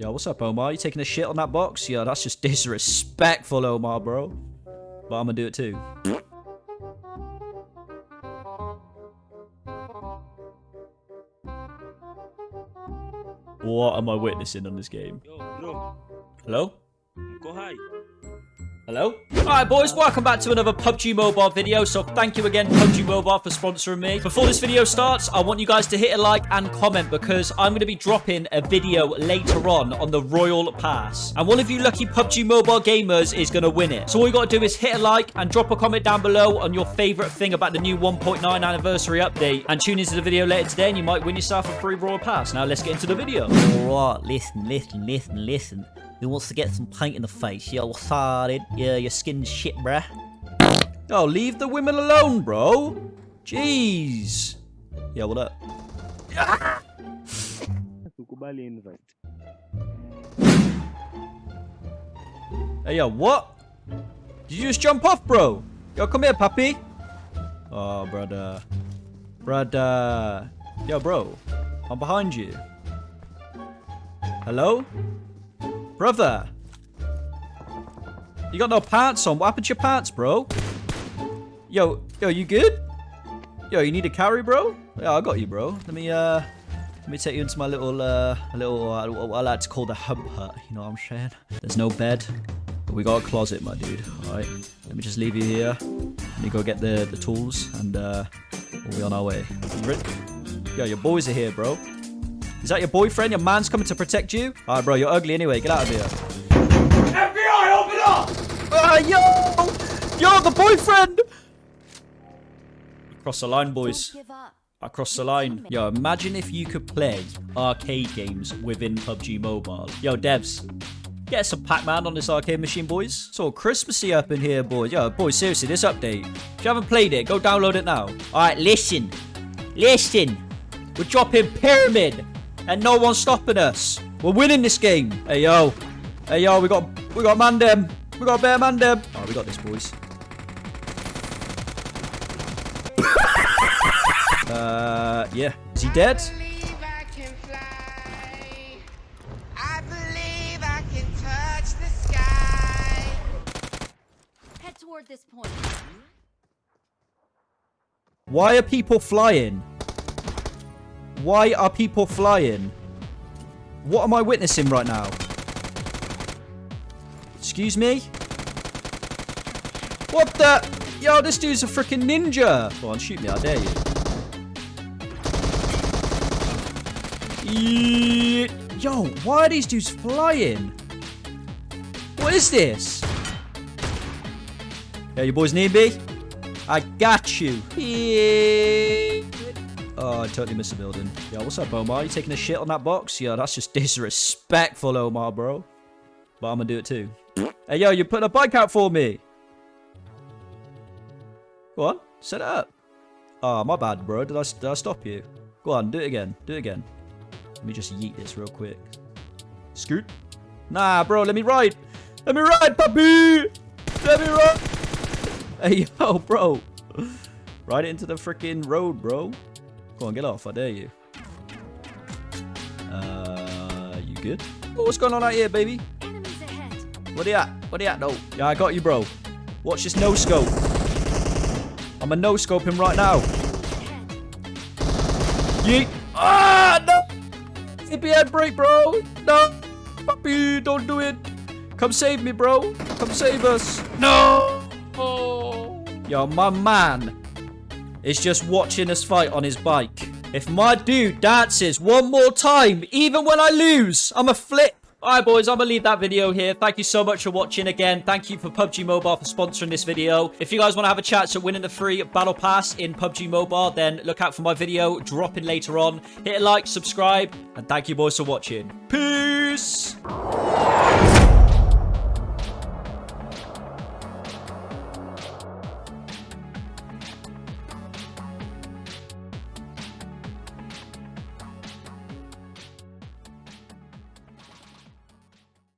Yo, what's up, Omar? You taking a shit on that box? Yo, that's just disrespectful, Omar, bro. But I'm gonna do it too. What am I witnessing on this game? Yo, bro, Hello? go high. Hello? Alright boys, welcome back to another PUBG Mobile video. So thank you again PUBG Mobile for sponsoring me. Before this video starts, I want you guys to hit a like and comment because I'm going to be dropping a video later on on the Royal Pass. And one of you lucky PUBG Mobile gamers is going to win it. So all you got to do is hit a like and drop a comment down below on your favorite thing about the new 1.9 anniversary update. And tune into the video later today and you might win yourself a free Royal Pass. Now let's get into the video. Alright, listen, listen, listen, listen. Who wants to get some paint in the face? Yo, what's hard? Yeah, your skin's shit, bruh. Oh, leave the women alone, bro. Jeez. Yeah, what up? Tukubali invite. Hey, yo, what? Did you just jump off, bro? Yo, come here, puppy. Oh, brother. Brother. Yo, bro. I'm behind you. Hello? Brother. You got no pants on. What happened to your pants, bro? Yo, yo, you good? Yo, you need a carry, bro? Yeah, I got you, bro. Let me, uh... Let me take you into my little, uh, little, uh, what I like to call the hump hut. You know what I'm saying? There's no bed, but we got a closet, my dude. All right. Let me just leave you here. Let me go get the the tools, and uh, we'll be on our way. Yo, your boys are here, bro. Is that your boyfriend? Your man's coming to protect you? All right, bro. You're ugly anyway. Get out of here. FBI, open up! Ah, yo, yo, the boyfriend. Cross the line, boys. I crossed the line. Yo, imagine if you could play arcade games within PUBG Mobile. Yo, devs, get some Pac-Man on this arcade machine, boys. It's all Christmassy up in here, boys. Yo, boys, seriously, this update. If you haven't played it, go download it now. All right, listen. Listen. We're dropping Pyramid, and no one's stopping us. We're winning this game. Hey, yo. Hey, yo, we got we got Mandem. We got Bear Mandem. Oh, we got this, boys. uh, yeah. Is he dead? believe I can fly. I believe I can touch the sky. Head toward this point. Why are people flying? Why are people flying? What am I witnessing right now? Excuse me? What the? Yo, this dude's a freaking ninja. Go on, shoot me, I dare you. Yo, why are these dudes flying? What is this? Yeah, you boys need me? I got you. Oh, I totally missed a building. Yo, what's up, Omar? You taking a shit on that box? Yo, that's just disrespectful, Omar, bro. But I'm gonna do it too. Hey, yo, you put a bike out for me. Go on, set it up. Oh, my bad, bro. Did I, did I stop you? Go on, do it again. Do it again. Let me just yeet this real quick. Scoot. Nah, bro, let me ride. Let me ride, puppy. Let me ride. Hey, yo, bro. Ride it into the freaking road, bro. Go on, get off. I dare you. Uh, you good? Oh, what's going on out here, baby? What are you at? What are you at, though? Yeah, I got you, bro. Watch this no-scope. I'm a no-scoping right now. Yeet. Ah, no. Me head break, bro. No. Puppy, don't do it. Come save me, bro. Come save us. No. Oh. Yo, my man is just watching us fight on his bike. If my dude dances one more time, even when I lose, I'm a flip. Alright boys, I'm gonna leave that video here. Thank you so much for watching again. Thank you for PUBG Mobile for sponsoring this video. If you guys want to have a chance at winning the free Battle Pass in PUBG Mobile, then look out for my video dropping later on. Hit a like, subscribe, and thank you boys for watching. Peace!